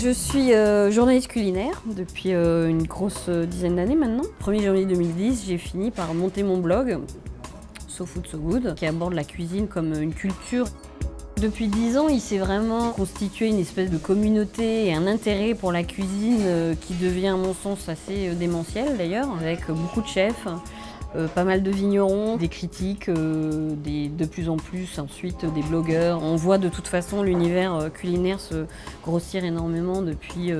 Je suis euh, journaliste culinaire depuis euh, une grosse euh, dizaine d'années maintenant. 1er janvier 2010, j'ai fini par monter mon blog So Food So Good qui aborde la cuisine comme une culture. Depuis 10 ans, il s'est vraiment constitué une espèce de communauté et un intérêt pour la cuisine qui devient à mon sens assez démentiel d'ailleurs, avec beaucoup de chefs, euh, pas mal de vignerons, des critiques, euh, de plus en plus ensuite des blogueurs. On voit de toute façon l'univers euh, culinaire se grossir énormément depuis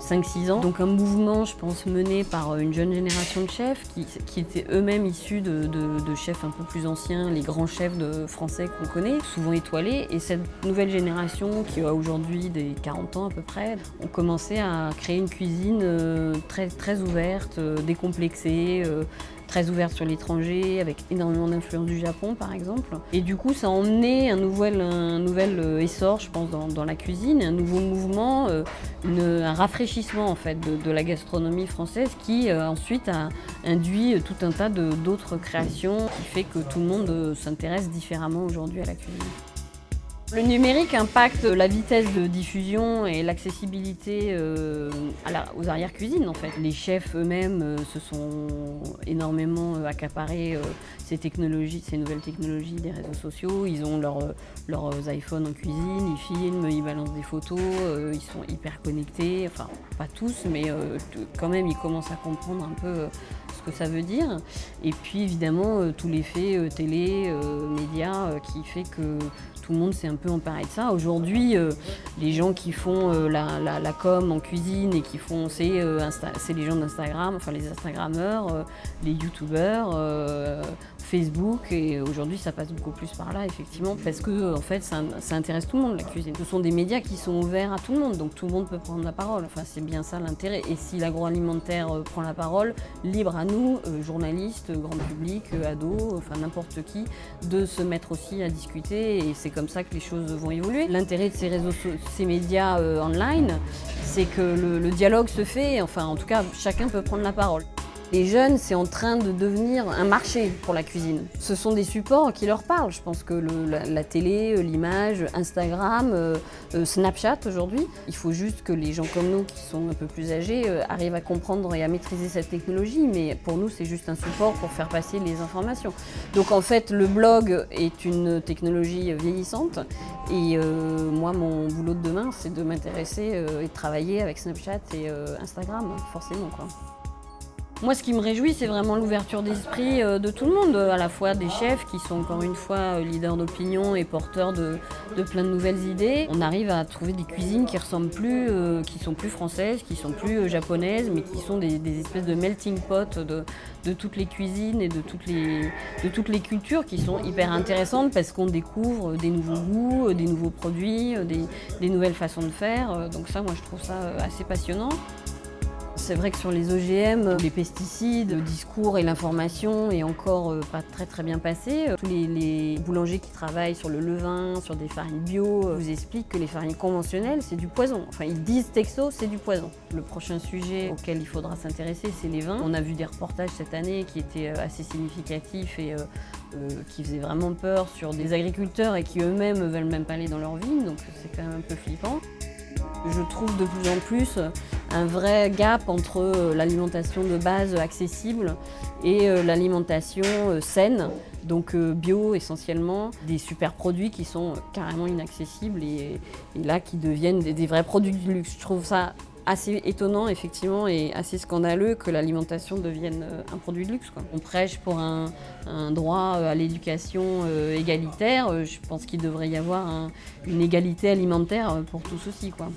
5-6 ans. Donc un mouvement, je pense, mené par une jeune génération de chefs qui, étaient eux-mêmes issus de, chefs un peu plus anciens, les grands chefs de français qu'on connaît, souvent étoilés. Et cette nouvelle génération, qui a aujourd'hui des 40 ans à peu près, ont commencé à créer une cuisine très, très ouverte, décomplexée, très ouverte sur l'étranger, avec énormément d'influence du Japon par exemple. Et du coup, ça a emmené un nouvel, euh, essor, je pense, dans, la cuisine, un nouveau mouvement, euh, un rafraîchissement en fait de, la gastronomie française qui euh, ensuite a induit tout un tas d'autres créations qui fait que tout le monde s'intéresse différemment aujourd'hui à la cuisine. Le numérique impacte la vitesse de diffusion et l'accessibilité euh, aux arrière-cuisines en fait. Les chefs eux-mêmes euh, se sont énormément euh, accaparés ces technologies, ces nouvelles technologies des réseaux sociaux. Ils ont leurs iPhones en cuisine, ils filment, ils balancent des photos, ils sont hyper connectés, enfin pas tous, mais quand même ils commencent à comprendre un peu que ça veut dire. Et puis évidemment tout l'effet télé, médias qui fait que tout le monde s'est un peu emparé de ça. Aujourd'hui, euh, les gens qui font euh, la, com en cuisine et qui font, c'est euh, les gens d'Instagram, enfin les Instagrammeurs, les YouTubeurs, Facebook et aujourd'hui ça passe beaucoup plus par là effectivement parce que en fait ça, intéresse tout le monde la cuisine. Ce sont des médias qui sont ouverts à tout le monde donc tout le monde peut prendre la parole. Enfin c'est bien ça l'intérêt et si l'agroalimentaire euh, prend la parole, libre à nous, euh, journalistes, grand public, euh, ados, enfin n'importe qui, de se mettre aussi à discuter et c'est comme ça que les choses vont évoluer. L'intérêt de ces réseaux, ces médias online, c'est que le dialogue se fait, enfin en tout cas chacun peut prendre la parole. Les jeunes, c'est en train de devenir un marché pour la cuisine. Ce sont des supports qui leur parlent. Je pense que la, télé, euh, l'image, Instagram, euh, euh, Snapchat aujourd'hui, il faut juste que les gens comme nous, qui sont un peu plus âgés, arrivent à comprendre et à maîtriser cette technologie. Mais pour nous, c'est juste un support pour faire passer les informations. Donc en fait, le blog est une technologie vieillissante. Et moi, mon boulot de demain, c'est de m'intéresser et de travailler avec Snapchat et Instagram, forcément. Quoi. Moi, ce qui me réjouit, c'est vraiment l'ouverture d'esprit euh, de tout le monde, à la fois des chefs qui sont encore une fois euh, leaders d'opinion et porteurs de, plein de nouvelles idées. On arrive à trouver des cuisines qui ressemblent plus, euh, qui sont plus françaises, qui sont plus japonaises, mais qui sont des, espèces de melting pot de, toutes les cuisines et de toutes les, cultures qui sont hyper intéressantes parce qu'on découvre des nouveaux goûts, des nouveaux produits, des nouvelles façons de faire. Donc ça, moi, je trouve ça assez passionnant. C'est vrai que sur les OGM, les pesticides, le discours et l'information est encore euh, pas très très bien passé. Tous les, boulangers qui travaillent sur le levain, sur des farines bio, euh, vous expliquent que les farines conventionnelles, c'est du poison. Enfin, ils disent texto, c'est du poison. Le prochain sujet auquel il faudra s'intéresser, c'est les vins. On a vu des reportages cette année qui étaient euh, assez significatifs et qui faisaient vraiment peur sur des agriculteurs et qui eux-mêmes veulent même pas aller dans leur vignes, donc c'est quand même un peu flippant. Je trouve de plus en plus un vrai gap entre euh, l'alimentation de base accessible et euh, l'alimentation euh, saine, donc bio essentiellement, des super produits qui sont carrément inaccessibles et, là qui deviennent des, vrais produits de luxe. Je trouve ça assez étonnant effectivement et assez scandaleux que l'alimentation devienne un produit de luxe. On prêche pour un, droit à l'éducation égalitaire, je pense qu'il devrait y avoir une égalité alimentaire pour tous aussi. Quoi.